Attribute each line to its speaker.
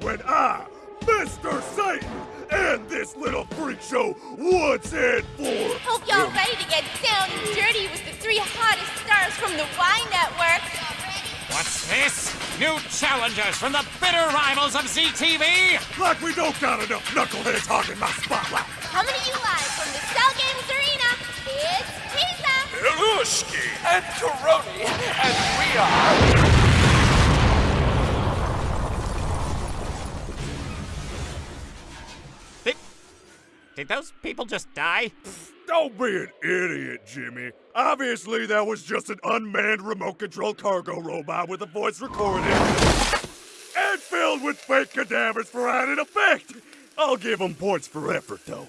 Speaker 1: when I, Mr. Satan, and this little freak show once and for
Speaker 2: Hope y'all ready to get down and dirty with the three hottest stars from the Y Network.
Speaker 3: What's this? New challengers from the bitter rivals of ZTV?
Speaker 1: like we don't got enough knuckleheads hogging my spotlight.
Speaker 2: Coming to you live from the Cell Games Arena, it's Pizza.
Speaker 1: Ilushki.
Speaker 4: and Coroni, and we are.
Speaker 3: Did those people just die?
Speaker 1: Don't be an idiot, Jimmy. Obviously, that was just an unmanned remote control cargo robot with a voice recording and filled with fake cadavers for added effect. I'll give them points for effort, though.